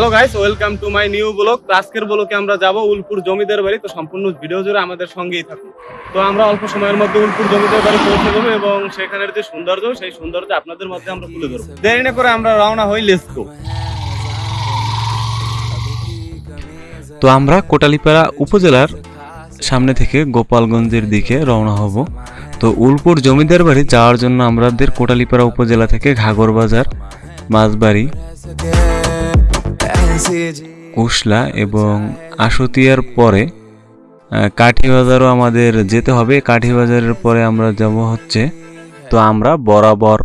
Hello guys welcome to my new blog তো আজকের ব্লকে আমরা যাব উলপুর জমিদার বাড়ি। তো সম্পূর্ণ ভিডিও জুড়ে আমাদের সঙ্গেই থাকুন। তো আমরা অল্প সময়ের মধ্যে উলপুর জমিদার বাড়ি পৌঁছে যাব এবং সেখানের যে সৌন্দর্য, সেই সৌন্দর্য আপনাদের মধ্যে আমরা তুলে ধরবো। দেরি না করে আমরা রওনা হই লেসকো তো আমরা কোটালিপাড়া উপজেলার সামনে থেকে গোপালগঞ্জের দিকে রওনা হব। তো উলপুর জমিদার বাড়ি যাওয়ার জন্য আমাদের কোটালিপাড়া উপজেলা থেকে ঘাগর বাজার মাছবাড়ি কুশলা এবং আশুতিয়ার পরে কাঠিবাজারও আমাদের যেতে হবে। কাঠিবাজারের পরে আমরা যাব হচ্ছে, তো আমরা বরাবর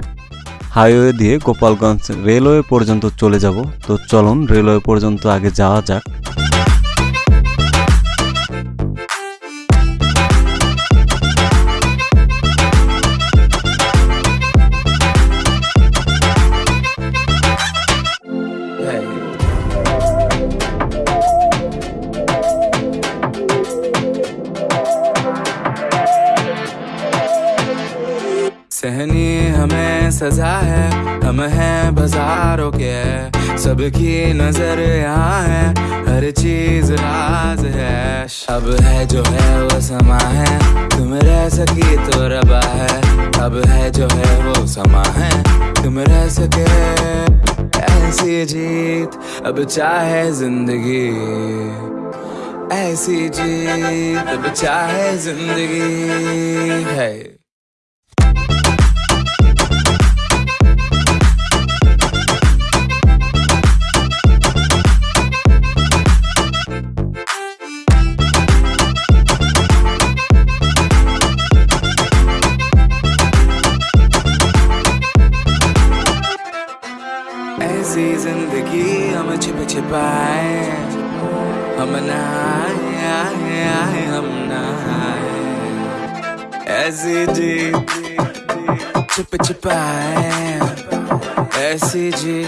হাইওয়ে দিয়ে গোপালগঞ্জ রেলওয়ে পর্যন্ত চলে যাব। তো চলুন, রেলওয়ে পর্যন্ত আগে যাওয়া যাক। सजा है, हम हैं बाजारों के। सबकी नज़र यहाँ है, हर चीज़ राज है। अब है जो है वो समा है, तुम रह सकी तो रबा है। अब है जो है वो समा है, तुम रह सके। ऐसी जीत, अब चाहे ज़िंदगी। ऐसी जीत, अब चाहे ज़िंदगी। है। ऐसी जिंदगी हम छिप छिपाए हम नहाए आए आए हम नहाए ऐसी जी छिप छिपाए ऐसी जी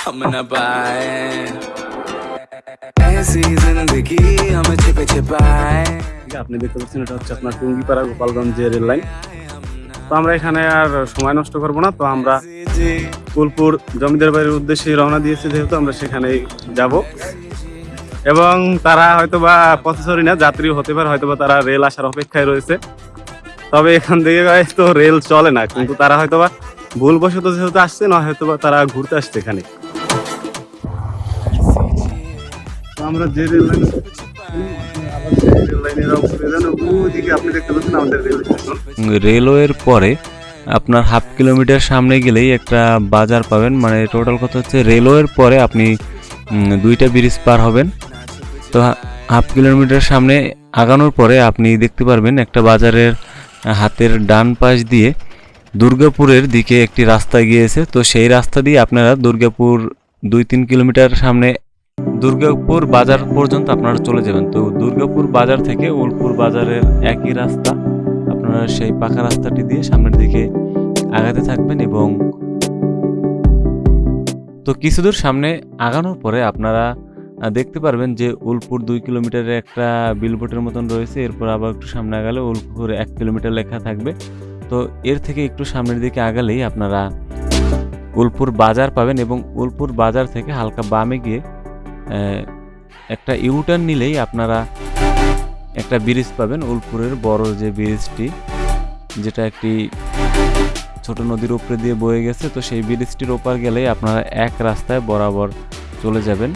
हम न पाए ऐसी जिंदगी हम छिप छिपाए আপনি দেখতে পাচ্ছেন এটা হচ্ছে আপনার টুঙ্গিপাড়া গোপালগঞ্জ যে রেল লাইন তো আমরা এখানে আর সময় নষ্ট করব না তো আমরা जी উলপুর জমিদার বাড়ির উদ্দেশ্যে রওনা দিয়েছি যেহেতু আমরা সেখানে যাব। এবং তারা হয়তো বা পথচারী না যাত্রী হতে পারে হয়তো বা তারা রেল আসার অপেক্ষায় রয়েছে। তবে এখান থেকে তো রেল চলে না, কিন্তু তারা হয়তো বা ভুলবশত যেহেতু আসছে, না হয়তো বা তারা ঘুরতে আসছে এখানে। আমরা যে রেল আপনি দেখতে পাচ্ছেন আমাদের রেল রেলওয়ের পরে আপনার হাফ কিলোমিটার সামনে গেলেই একটা বাজার পাবেন। মানে টোটাল কথা হচ্ছে রেলওয়ের পরে আপনি দুইটা ব্রিজ পার হবেন। তো হাফ কিলোমিটার সামনে আগানোর পরে আপনি দেখতে পারবেন একটা বাজারের হাতের ডান পাশ দিয়ে দুর্গাপুরের দিকে একটি রাস্তা গিয়েছে। তো সেই রাস্তা দিয়ে আপনারা দুর্গাপুর দুই তিন কিলোমিটার সামনে দুর্গাপুর বাজার পর্যন্ত আপনারা চলে যাবেন। তো দুর্গাপুর বাজার থেকে উলপুর বাজারের একই রাস্তা। আপনারা সেই পাকা রাস্তাটি দিয়ে সামনের দিকে আগাতে থাকবেন এবং তো কিছু দূর সামনে আগানোর পরে আপনারা দেখতে পারবেন যে উলপুর দুই কিলোমিটারের একটা বিলবোর্ডের মতন রয়েছে। এরপর আবার একটু সামনে আগালে উলপুর এক কিলোমিটার লেখা থাকবে। তো এর থেকে একটু সামনের দিকে আগালেই আপনারা উলপুর বাজার পাবেন এবং উলপুর বাজার থেকে হালকা বামে গিয়ে একটা ইউটার্ন নিলেই আপনারা একটা ব্রিজ পাবেন উলপুরের বড় যে ব্রিজটি, যেটা একটি ছোট নদীর উপরে দিয়ে বয়ে গেছে। তো সেই ব্রিজটির ওপার গেলেই আপনারা এক রাস্তায় বরাবর চলে যাবেন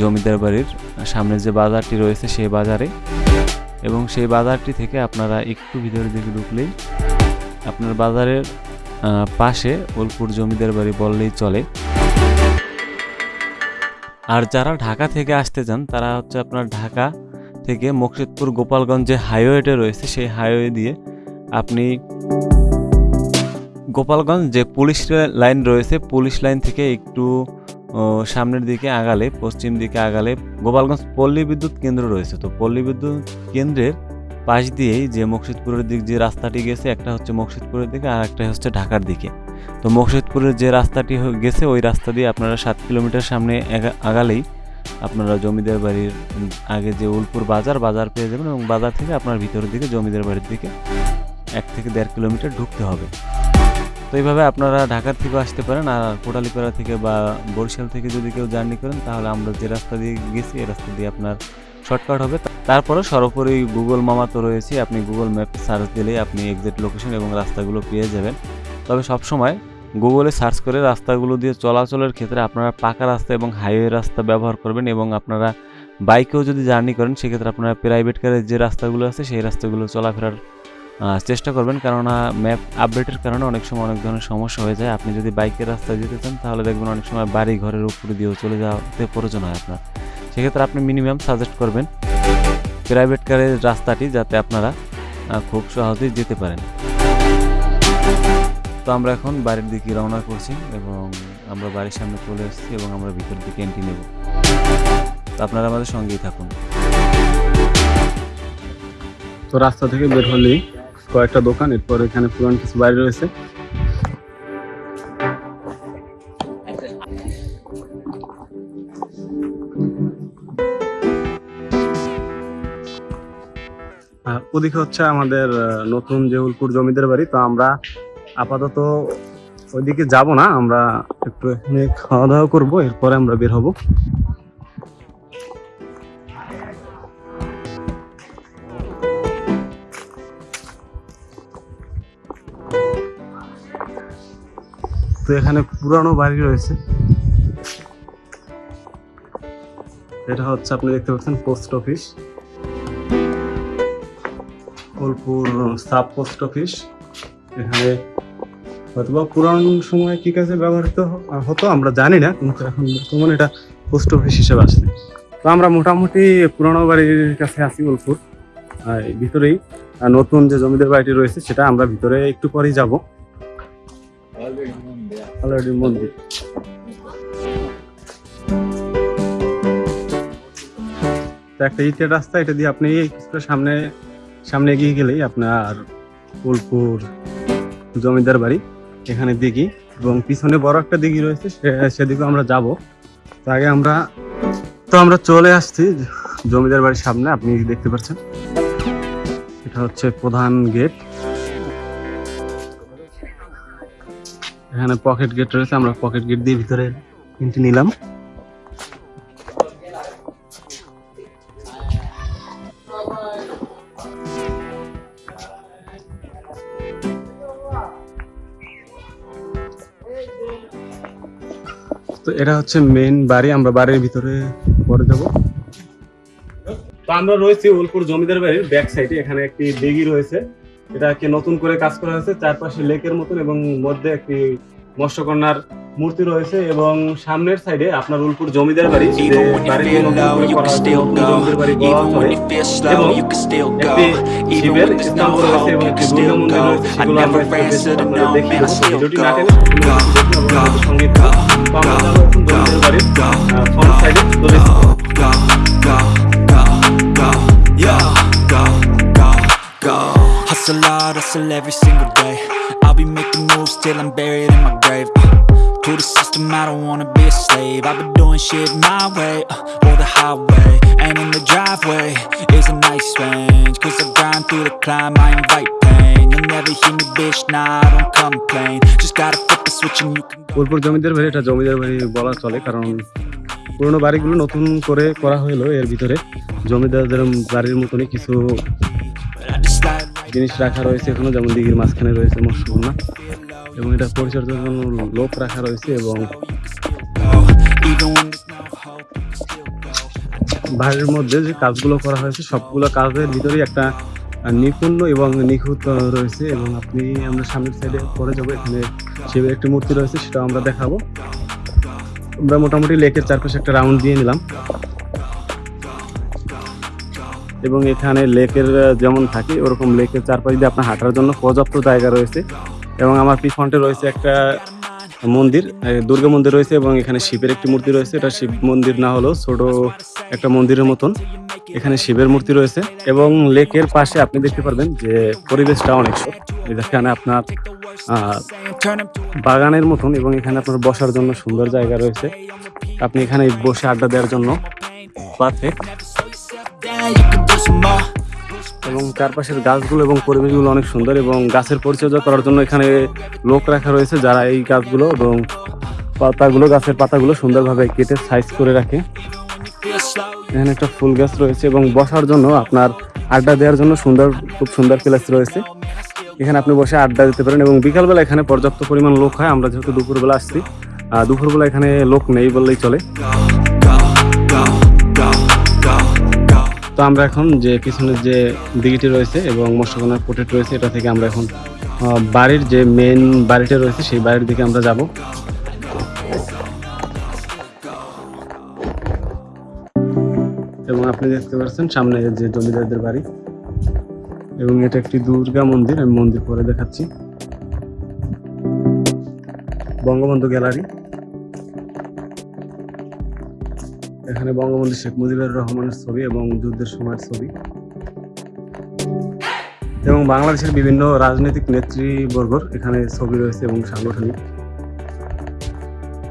জমিদার বাড়ির সামনে যে বাজারটি রয়েছে সেই বাজারে। এবং সেই বাজারটি থেকে আপনারা একটু ভিতরের দিকে ঢুকলেই আপনার বাজারের পাশে উলপুর জমিদার বাড়ি বললেই চলে। আর যারা ঢাকা থেকে আসতে চান, তারা হচ্ছে আপনার ঢাকা থেকে মুকসিদপুর গোপালগঞ্জ যে হাইওয়েটা রয়েছে, সেই হাইওয়ে দিয়ে আপনি গোপালগঞ্জ যে পুলিশ লাইন রয়েছে, পুলিশ লাইন থেকে একটু সামনের দিকে আগালে, পশ্চিম দিকে আগালে গোপালগঞ্জ পল্লী বিদ্যুৎ কেন্দ্র রয়েছে। তো পল্লী বিদ্যুৎ কেন্দ্রের পাশ দিয়েই যে মুকসিদপুরের দিক যে রাস্তাটি গেছে, একটা হচ্ছে মুকসিদপুরের দিকে আর একটা হচ্ছে ঢাকার দিকে। তো মুকসিদপুরের যে রাস্তাটি গেছে, ওই রাস্তা দিয়ে আপনারা সাত কিলোমিটার সামনে আগালেই আপনারা জমিদার বাড়ির আগে যে উলপুর বাজার বাজার পেয়ে যাবেন এবং বাজার থেকে আপনার ভিতরের দিকে, জমিদার বাড়ির দিকে এক থেকে দেড় কিলোমিটার ঢুকতে হবে। তো এইভাবে আপনারা ঢাকার থেকেও আসতে পারেন আর কোটালীপাড়া থেকে বা বরিশাল থেকে যদি কেউ জার্নি করেন, তাহলে আমরা যে রাস্তা দিয়ে গেছি, এই রাস্তা দিয়ে আপনার শর্টকাট হবে। তারপরে সর্বোপরি গুগল মামা তো রয়েছে, আপনি গুগল ম্যাপ সার্চ দিলেই আপনি এক্সাক্ট লোকেশন এবং রাস্তাগুলো পেয়ে যাবেন। তবে সবসময় গুগলে সার্চ করে রাস্তাগুলো দিয়ে চলাচলের ক্ষেত্রে আপনারা পাকা রাস্তা এবং হাইওয়ে রাস্তা ব্যবহার করবেন এবং আপনারা বাইকেও যদি জার্নি করেন, সেক্ষেত্রে আপনারা প্রাইভেট কারের যে রাস্তাগুলো আছে, সেই রাস্তাগুলো চলাফেরার চেষ্টা করবেন। কেননা ম্যাপ আপডেটের কারণে অনেক সময় অনেক ধরনের সমস্যা হয়ে যায়। আপনি যদি বাইকের রাস্তায় যেতে চান, তাহলে দেখবেন অনেক সময় বাড়ি ঘরের উপরে দিয়েও চলে যাওয়াতে প্রয়োজন হয় আপনার। সেক্ষেত্রে আপনি মিনিমাম সাজেস্ট করবেন প্রাইভেট কারের রাস্তাটি যাতে আপনারা খুব সহজেই যেতে পারেন। তো আমরা এখন বাড়ির দিকে রওনা করছি এবং আমরা বাড়ির সামনে চলে এসেছি এবং আমরা ভিতর দিকে এন্ট্রি নেব। তো আপনারা আমাদের সঙ্গেই থাকুন। তো রাস্তা থেকে বের হলেই কয়েকটা দোকান, এরপর এখানে পুরান কিছু বাড়ি রয়েছে। ওদিকে হচ্ছে আমাদের নতুন যে জমিদার বাড়ি, তো আমরা আপাতত ওইদিকে যাব না, আমরা একটু এখানে খাওয়া দাওয়া করব, এরপরে আমরা বের হব। তো এখানে পুরানো বাড়ি রয়েছে। এটা হচ্ছে আপনি দেখতে পাচ্ছেন post office. Bolpur sub post office. এখানে হয়তোবা পুরান সময় কি কাজে ব্যবহৃত হতো, আমরা জানি না, কিন্তু এখন বর্তমানে এটা পোস্ট অফিস হিসেবে আসছে। তো আমরা মোটামুটি পুরানো বাড়ির কাছে আছি বোলপুর। আর ভিতরেই নতুন যে জমিদার বাড়িটি রয়েছে, সেটা আমরা ভিতরে একটু পরেই যাব। মন্দির। একটা ইটের রাস্তা, এটা দিয়ে আপনি সামনে সামনে এগিয়ে গেলেই আপনার ফুলপুর জমিদার বাড়ি। এখানে দিঘি এবং পিছনে বড় একটা দিঘি রয়েছে সেদিকে আমরা যাব। তো আগে আমরা, তো আমরা চলে আসছি জমিদার বাড়ির সামনে, আপনি দেখতে পাচ্ছেন। এটা হচ্ছে প্রধান গেট। এখানে পকেট গেট রয়েছে, আমরা পকেট গেট দিয়ে ভিতরে কিনতে নিলাম। এটা হচ্ছে মেন বাড়ি, আমরা বাড়ির ভিতরে পরে যাব। তো আমরা রয়েছি ওলপুর জমিদার বাড়ির ব্যাক সাইডে এখানে একটি দিঘি রয়েছে। এটা এটাকে নতুন করে কাজ করা হয়েছে, চারপাশে লেকের মতন এবং মধ্যে একটি মৎস্যকন্যার মূর্তি রয়েছে এবং সামনের সাইডে আপনার উলপুর জমিদার বাড়ি যে Hustle hard, hustle every single day. I'll be making moves till I'm buried in my grave. Uh, to the system, I don't wanna be a slave. I've been doing shit my way, uh, or the highway. And in the driveway is a nice range. Cause I grind through the climb, I invite pain. You'll never hear me, bitch, nah, I don't complain. Just gotta flip the switch and you can go. Ulpur জমিদার বাড়ি এটা জমিদার বাড়ি বলা চলে কারণ পুরোনো বাড়িগুলো নতুন করে করা হলো এর ভিতরে জমিদারদের বাড়ির মতনই কিছু জিনিস রাখা রয়েছে এখনও যেমন দিঘির মাঝখানে রয়েছে মৎস্যকন্যা এবং এটা পরিচর্যার জন্য লোক রাখা রয়েছে এবং. বাড়ির মধ্যে যে কাজগুলো করা হয়েছে সবগুলো কাজের ভিতরেই একটা আহ, নিপুণ এবং নিখুঁত রয়েছে এবং আপনি আমরা সামনের সাইডে পরে যাব এখানে শিবের একটি মূর্তি রয়েছে সেটা আমরা দেখাবো আমরা মোটামুটি লেকের চারপাশে একটা রাউন্ড দিয়ে নিলাম এবং এখানে লেকের যেমন থাকে, ওরকম লেকের চারপাশ দিয়ে আপনার হাঁটার জন্য পর্যাপ্ত জায়গা রয়েছে। এবং আমার পিছনটে রয়েছে একটা মন্দির দুর্গা মন্দির রয়েছে এবং এখানে শিবের একটি মূর্তি রয়েছে। এটা শিব মন্দির না হলেও ছোট একটা মন্দিরের মতন। এখানে শিবের মূর্তি রয়েছে এবং লেকের পাশে আপনি দেখতে পারবেন যে পরিবেশটা অনেক এখানে আপনার বাগানের মতন এবং এখানে আপনার বসার জন্য সুন্দর জায়গা রয়েছে। আপনি এখানে বসে আড্ডা দেওয়ার জন্য পারফেক্ট এবং চারপাশের গাছগুলো এবং পরিবেশগুলো অনেক সুন্দর এবং গাছের পরিচর্যা করার জন্য এখানে লোক রাখা রয়েছে যারা এই গাছগুলো এবং পাতাগুলো, গাছের পাতাগুলো সুন্দরভাবে কেটে সাইজ করে রাখে। এখানে একটা ফুল গাছ রয়েছে এবং বসার জন্য আপনার আড্ডা দেওয়ার জন্য সুন্দর, খুব সুন্দর প্লেস রয়েছে। এখানে আপনি বসে আড্ডা দিতে পারেন এবং বিকালবেলা এখানে পর্যাপ্ত পরিমাণ লোক হয়। আমরা যেহেতু দুপুরবেলা আসছি দুপুরবেলা এখানে লোক নেই বললেই চলে। তো আমরা এখন যে পিছনের যে দিঘিটি রয়েছে এবং মৎস্যকন্যার পোটেট রয়েছে, এটা থেকে আমরা এখন বাড়ির যে মেন বাড়িটা রয়েছে, সেই বাড়ির দিকে আমরা যাব। এবং আপনি দেখতে পাচ্ছেন সামনে যে জমিদারদের বাড়ি। এবং এটা একটি দুর্গা মন্দির, আমি মন্দির পরে দেখাচ্ছি। বঙ্গবন্ধু গ্যালারি। এখানে বঙ্গবন্ধু শেখ মুজিবুর রহমানের ছবি এবং যুদ্ধের সময়ের ছবি। এবং বাংলাদেশের বিভিন্ন রাজনৈতিক নেতৃবর্গর এখানে ছবি রয়েছে এবং সাংগঠনিক।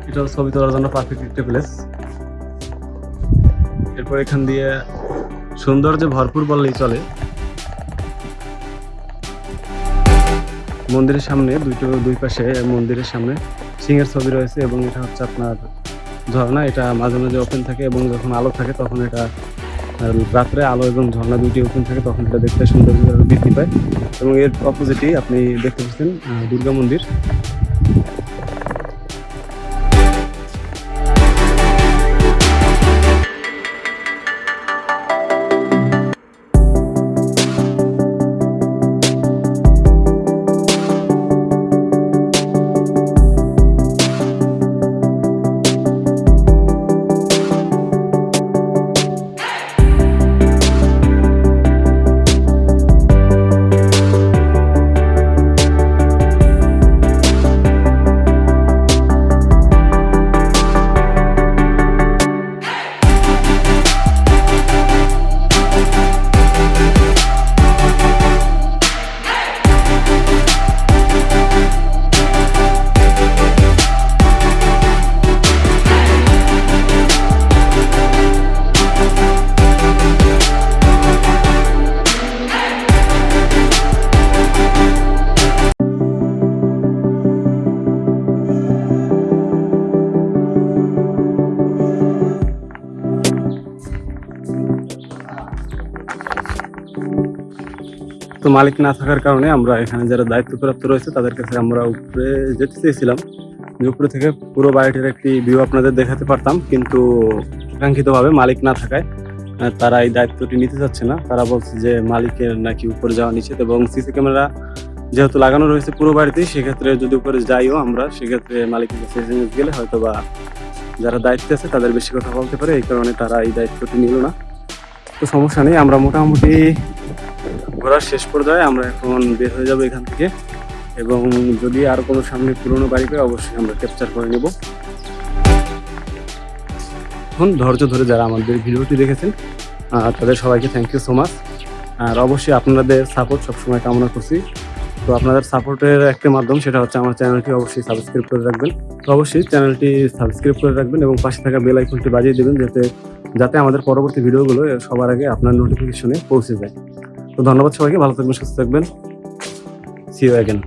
এটাও ছবি তোলার জন্য পারফেক্ট একটা প্লেস এরপর এখান দিয়ে সৌন্দর্যে ভরপুর বললেই চলে। মন্দিরের সামনে, দুইটো, দুই পাশে মন্দিরের সামনে সিংহের ছবি রয়েছে এবং এটা হচ্ছে আপনার ঝর্ণা, এটা মাঝে মাঝে ওপেন থাকে এবং যখন আলো থাকে তখন এটা রাত্রে আলো এবং ঝর্ণা দুটি ওপেন থাকে তখন এটা দেখতে সুন্দর বৃদ্ধি পায়। এবং এর অপোজিটই আপনি দেখতে পাচ্ছেন দুর্গা মন্দির। তো মালিক না থাকার কারণে আমরা এখানে যারা দায়িত্বপ্রাপ্ত রয়েছে, তাদের কাছে আমরা উপরে যেতে চেয়েছিলাম। যে উপরে থেকে পুরো বাড়িটির একটি ভিউ আপনাদের দেখাতে পারতাম, কিন্তু কাঙ্ক্ষিতভাবে মালিক না থাকায় তারা এই দায়িত্বটি নিতে চাচ্ছে না। তারা বলছে যে মালিকের নাকি উপরে যাওয়া নিষেধ এবং সিসি ক্যামেরা যেহেতু লাগানো রয়েছে পুরো বাড়িতেই, সেক্ষেত্রে যদি উপরে যাইও আমরা, সেক্ষেত্রে মালিকের কাছে গেলে হয়তো বা যারা দায়িত্বে আছে, তাদের বেশি কথা বলতে পারে। এই কারণে তারা এই দায়িত্বটি নিল না। তো সমস্যা নেই, আমরা মোটামুটি ঘোরার শেষ পর্যায়ে আমরা এখন বের হয়ে যাব এখান থেকে। এবং যদি আর কোনো সামনে পুরনো বাড়ি পাই অবশ্যই আমরা ক্যাপচার করে নেব। এখন ধৈর্য ধরে যারা আমাদের ভিডিওটি দেখেছেন তাদের সবাইকে থ্যাংক ইউ সো মাচ আর অবশ্যই আপনাদের সাপোর্ট সবসময় কামনা করছি। তো আপনাদের সাপোর্টের একটা মাধ্যম সেটা হচ্ছে আমার চ্যানেলটি অবশ্যই সাবস্ক্রাইব করে রাখবেন। তো অবশ্যই চ্যানেলটি সাবস্ক্রাইব করে রাখবেন এবং পাশে থাকা বেল আইকনটি বাজিয়ে দেবেন, যাতে যাতে আমাদের পরবর্তী ভিডিওগুলো সবার আগে আপনার নোটিফিকেশনে পৌঁছে যায়। তো ধন্যবাদ সবাইকে ভালো থাকবেন সুস্থ থাকবেন। CO again